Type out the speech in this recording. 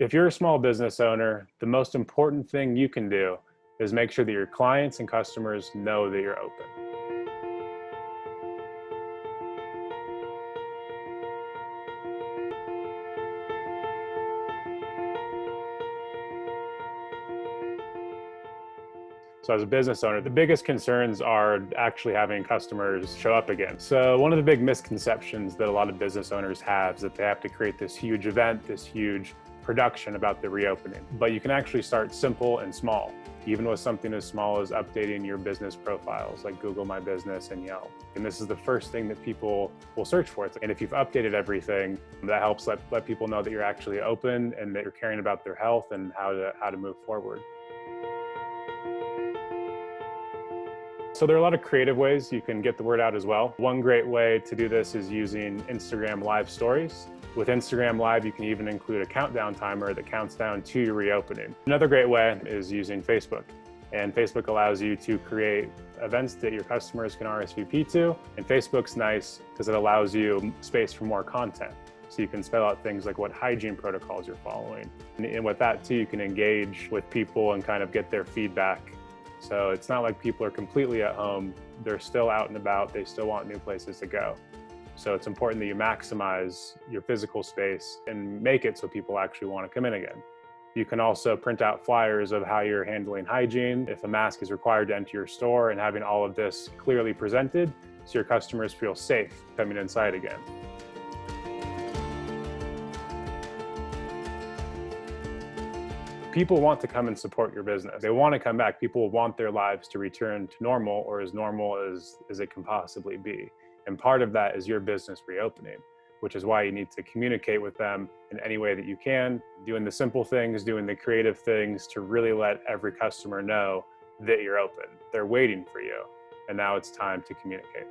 If you're a small business owner, the most important thing you can do is make sure that your clients and customers know that you're open. So as a business owner, the biggest concerns are actually having customers show up again. So one of the big misconceptions that a lot of business owners have is that they have to create this huge event, this huge production about the reopening. But you can actually start simple and small, even with something as small as updating your business profiles like Google My Business and Yelp. And this is the first thing that people will search for. And if you've updated everything, that helps let, let people know that you're actually open and that you're caring about their health and how to, how to move forward. So there are a lot of creative ways you can get the word out as well. One great way to do this is using Instagram live stories. With Instagram Live, you can even include a countdown timer that counts down to your reopening. Another great way is using Facebook. And Facebook allows you to create events that your customers can RSVP to. And Facebook's nice because it allows you space for more content. So you can spell out things like what hygiene protocols you're following. And with that too, you can engage with people and kind of get their feedback so it's not like people are completely at home. They're still out and about. They still want new places to go. So it's important that you maximize your physical space and make it so people actually want to come in again. You can also print out flyers of how you're handling hygiene, if a mask is required to enter your store and having all of this clearly presented so your customers feel safe coming inside again. People want to come and support your business. They want to come back. People want their lives to return to normal or as normal as, as it can possibly be. And part of that is your business reopening, which is why you need to communicate with them in any way that you can, doing the simple things, doing the creative things to really let every customer know that you're open. They're waiting for you. And now it's time to communicate.